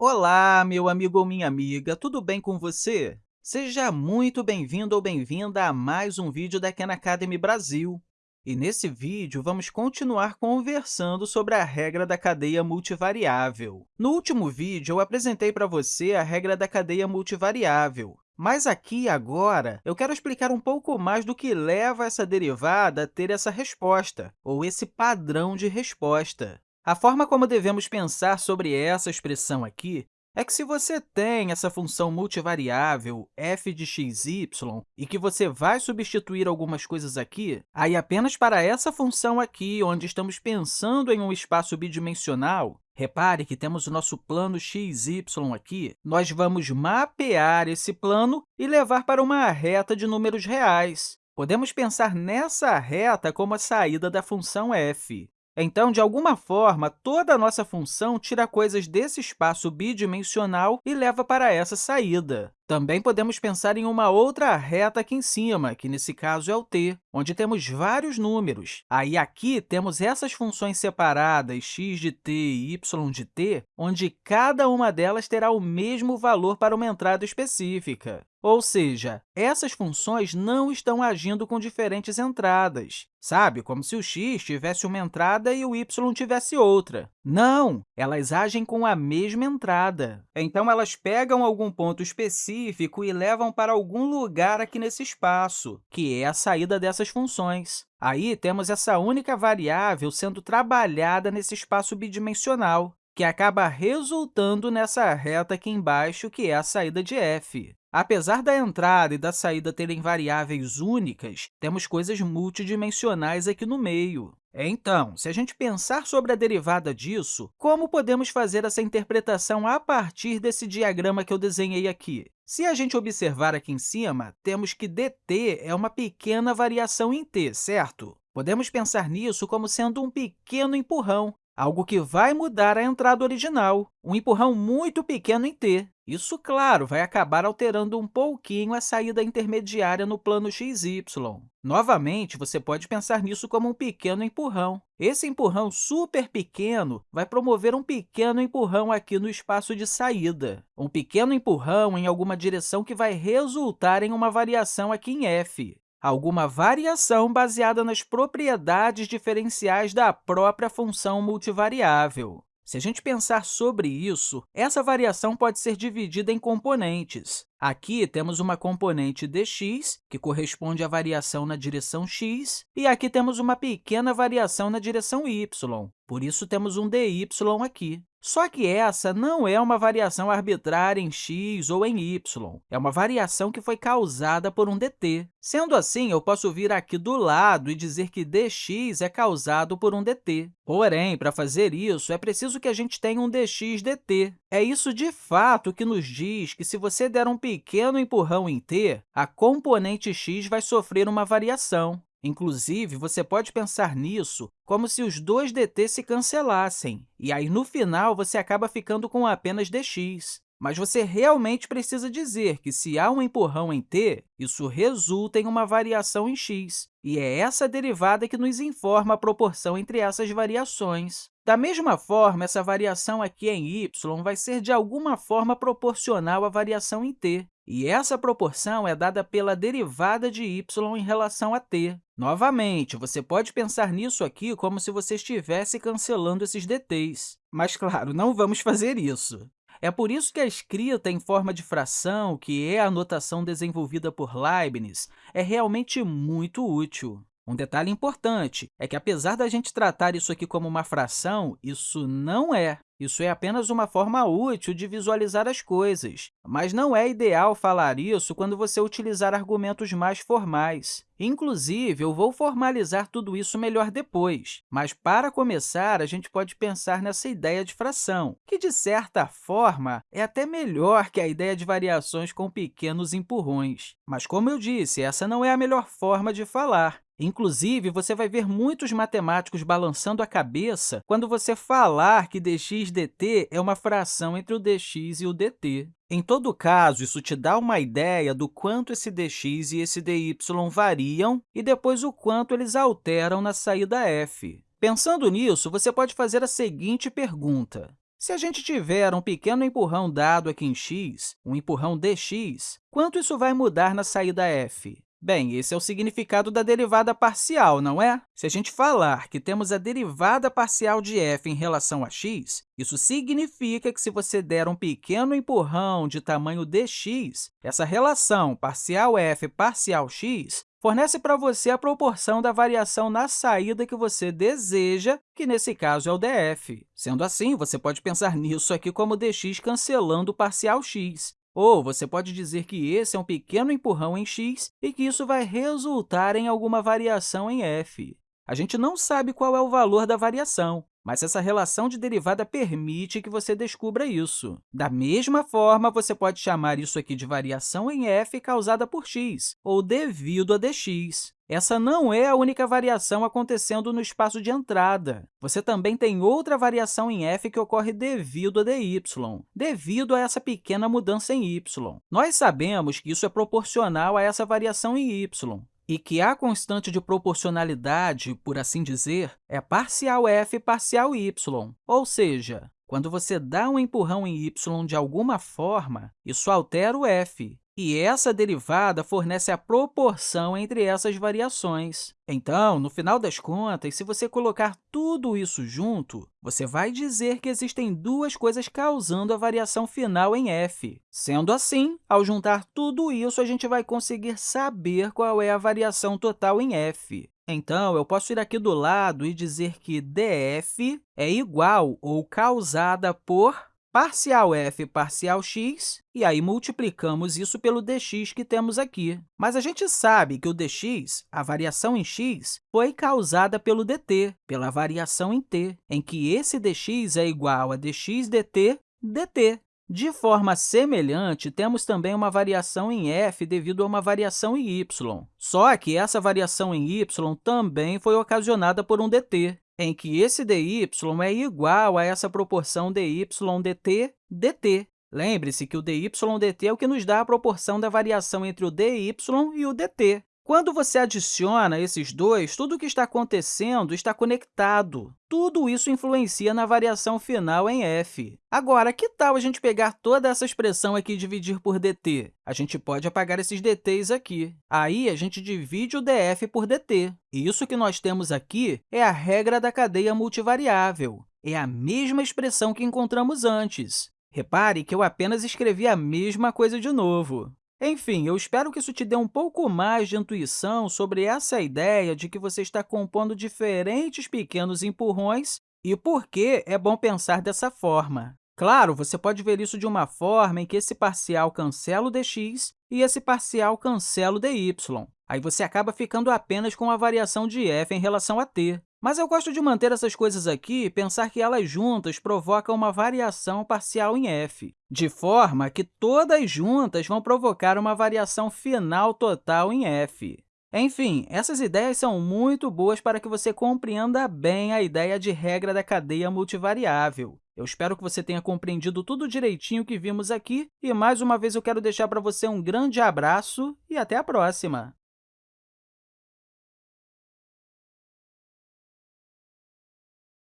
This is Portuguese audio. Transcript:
Olá, meu amigo ou minha amiga, tudo bem com você? Seja muito bem-vindo ou bem-vinda a mais um vídeo da Khan Academy Brasil. E nesse vídeo, vamos continuar conversando sobre a regra da cadeia multivariável. No último vídeo, eu apresentei para você a regra da cadeia multivariável, mas aqui, agora, eu quero explicar um pouco mais do que leva essa derivada a ter essa resposta, ou esse padrão de resposta. A forma como devemos pensar sobre essa expressão aqui é que se você tem essa função multivariável f de x, y, e que você vai substituir algumas coisas aqui, aí apenas para essa função aqui, onde estamos pensando em um espaço bidimensional, repare que temos o nosso plano x, y aqui, nós vamos mapear esse plano e levar para uma reta de números reais. Podemos pensar nessa reta como a saída da função f. Então, de alguma forma, toda a nossa função tira coisas desse espaço bidimensional e leva para essa saída. Também podemos pensar em uma outra reta aqui em cima, que nesse caso é o t, onde temos vários números. Aí, aqui, temos essas funções separadas, x de t e y de t, onde cada uma delas terá o mesmo valor para uma entrada específica. Ou seja, essas funções não estão agindo com diferentes entradas, sabe? Como se o x tivesse uma entrada e o y tivesse outra. Não, elas agem com a mesma entrada. Então, elas pegam algum ponto específico e levam para algum lugar aqui nesse espaço, que é a saída dessas funções. Aí, temos essa única variável sendo trabalhada nesse espaço bidimensional, que acaba resultando nessa reta aqui embaixo, que é a saída de f. Apesar da entrada e da saída terem variáveis únicas, temos coisas multidimensionais aqui no meio. Então, se a gente pensar sobre a derivada disso, como podemos fazer essa interpretação a partir desse diagrama que eu desenhei aqui? Se a gente observar aqui em cima, temos que dt é uma pequena variação em t, certo? Podemos pensar nisso como sendo um pequeno empurrão, algo que vai mudar a entrada original, um empurrão muito pequeno em t. Isso, claro, vai acabar alterando um pouquinho a saída intermediária no plano xy. Novamente, você pode pensar nisso como um pequeno empurrão. Esse empurrão super pequeno vai promover um pequeno empurrão aqui no espaço de saída, um pequeno empurrão em alguma direção que vai resultar em uma variação aqui em f alguma variação baseada nas propriedades diferenciais da própria função multivariável. Se a gente pensar sobre isso, essa variação pode ser dividida em componentes. Aqui temos uma componente dx, que corresponde à variação na direção x, e aqui temos uma pequena variação na direção y, por isso temos um dy aqui. Só que essa não é uma variação arbitrária em x ou em y, é uma variação que foi causada por um dt. Sendo assim, eu posso vir aqui do lado e dizer que dx é causado por um dt. Porém, para fazer isso, é preciso que a gente tenha um dx dt. É isso, de fato, que nos diz que, se você der um pequeno empurrão em t, a componente x vai sofrer uma variação. Inclusive, você pode pensar nisso como se os dois dt se cancelassem, e aí, no final, você acaba ficando com apenas dx. Mas você realmente precisa dizer que, se há um empurrão em t, isso resulta em uma variação em x, e é essa derivada que nos informa a proporção entre essas variações. Da mesma forma, essa variação aqui em y vai ser, de alguma forma, proporcional à variação em t, e essa proporção é dada pela derivada de y em relação a t. Novamente, você pode pensar nisso aqui como se você estivesse cancelando esses dt's. Mas, claro, não vamos fazer isso. É por isso que a escrita em forma de fração, que é a notação desenvolvida por Leibniz, é realmente muito útil. Um detalhe importante é que, apesar da gente tratar isso aqui como uma fração, isso não é. Isso é apenas uma forma útil de visualizar as coisas, mas não é ideal falar isso quando você utilizar argumentos mais formais. Inclusive, eu vou formalizar tudo isso melhor depois, mas, para começar, a gente pode pensar nessa ideia de fração, que, de certa forma, é até melhor que a ideia de variações com pequenos empurrões. Mas, como eu disse, essa não é a melhor forma de falar. Inclusive, você vai ver muitos matemáticos balançando a cabeça quando você falar que dx dt é uma fração entre o dx e o dt. Em todo caso, isso te dá uma ideia do quanto esse dx e esse dy variam e depois o quanto eles alteram na saída f. Pensando nisso, você pode fazer a seguinte pergunta. Se a gente tiver um pequeno empurrão dado aqui em x, um empurrão dx, quanto isso vai mudar na saída f? Bem, esse é o significado da derivada parcial, não é? Se a gente falar que temos a derivada parcial de f em relação a x, isso significa que se você der um pequeno empurrão de tamanho dx, essa relação parcial f parcial x fornece para você a proporção da variação na saída que você deseja, que nesse caso é o df. Sendo assim, você pode pensar nisso aqui como dx cancelando o parcial x. Ou você pode dizer que esse é um pequeno empurrão em x e que isso vai resultar em alguma variação em f. A gente não sabe qual é o valor da variação, mas essa relação de derivada permite que você descubra isso. Da mesma forma, você pode chamar isso aqui de variação em f causada por x, ou devido a dx. Essa não é a única variação acontecendo no espaço de entrada. Você também tem outra variação em f que ocorre devido a dy, devido a essa pequena mudança em y. Nós sabemos que isso é proporcional a essa variação em y, e que a constante de proporcionalidade, por assim dizer, é parcial f parcial y, ou seja, quando você dá um empurrão em y de alguma forma, isso altera o f, e essa derivada fornece a proporção entre essas variações. Então, no final das contas, se você colocar tudo isso junto, você vai dizer que existem duas coisas causando a variação final em f. Sendo assim, ao juntar tudo isso, a gente vai conseguir saber qual é a variação total em f. Então, eu posso ir aqui do lado e dizer que df é igual ou causada por parcial f parcial x, e aí multiplicamos isso pelo dx que temos aqui. Mas a gente sabe que o dx, a variação em x, foi causada pelo dt, pela variação em t, em que esse dx é igual a dx dt dt. De forma semelhante, temos também uma variação em f devido a uma variação em y. Só que essa variação em y também foi ocasionada por um dt em que esse dy é igual a essa proporção dy dt dt. Lembre-se que o dy dt é o que nos dá a proporção da variação entre o dy e o dt. Quando você adiciona esses dois, tudo o que está acontecendo está conectado. Tudo isso influencia na variação final em f. Agora, que tal a gente pegar toda essa expressão aqui e dividir por dt? A gente pode apagar esses dt's aqui. Aí, a gente divide o df por dt. E isso que nós temos aqui é a regra da cadeia multivariável. É a mesma expressão que encontramos antes. Repare que eu apenas escrevi a mesma coisa de novo. Enfim, eu espero que isso te dê um pouco mais de intuição sobre essa ideia de que você está compondo diferentes pequenos empurrões e por que é bom pensar dessa forma. Claro, você pode ver isso de uma forma em que esse parcial cancela o dx e esse parcial cancela o dy. Aí você acaba ficando apenas com a variação de f em relação a t. Mas eu gosto de manter essas coisas aqui e pensar que elas juntas provocam uma variação parcial em f, de forma que todas juntas vão provocar uma variação final total em f. Enfim, essas ideias são muito boas para que você compreenda bem a ideia de regra da cadeia multivariável. Eu espero que você tenha compreendido tudo direitinho que vimos aqui e, mais uma vez, eu quero deixar para você um grande abraço e até a próxima!